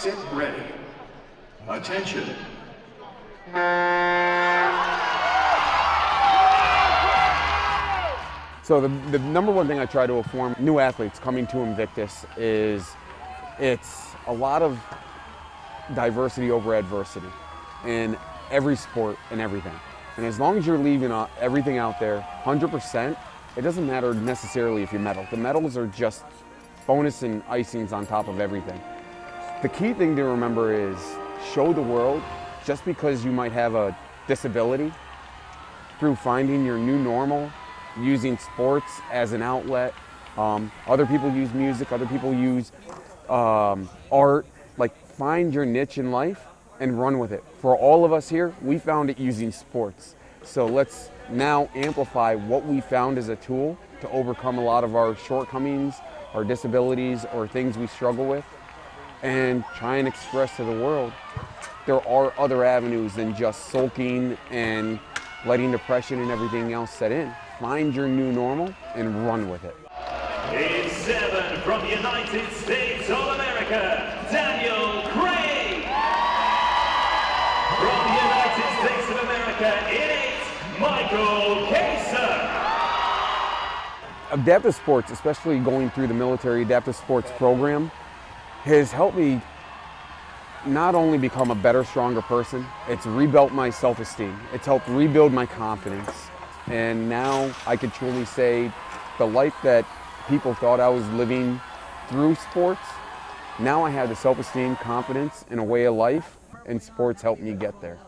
Sit ready. Attention. So the, the number one thing I try to inform new athletes coming to Invictus is it's a lot of diversity over adversity in every sport and everything. And as long as you're leaving everything out there 100%, it doesn't matter necessarily if you medal. The medals are just bonus and icings on top of everything. The key thing to remember is show the world just because you might have a disability through finding your new normal using sports as an outlet. Um, other people use music, other people use um, art. Like find your niche in life and run with it. For all of us here, we found it using sports. So let's now amplify what we found as a tool to overcome a lot of our shortcomings, our disabilities, or things we struggle with, and try and express to the world there are other avenues than just sulking and letting depression and everything else set in. Find your new normal and run with it. In seven from the United States of America, Daniel Craig. From the United States of America, in eight, Michael Kaser. Adaptive sports, especially going through the military adaptive sports program, has helped me not only become a better, stronger person, it's rebuilt my self-esteem. It's helped rebuild my confidence. And now I could truly say the life that people thought I was living through sports, now I have the self-esteem, confidence, and a way of life, and sports helped me get there.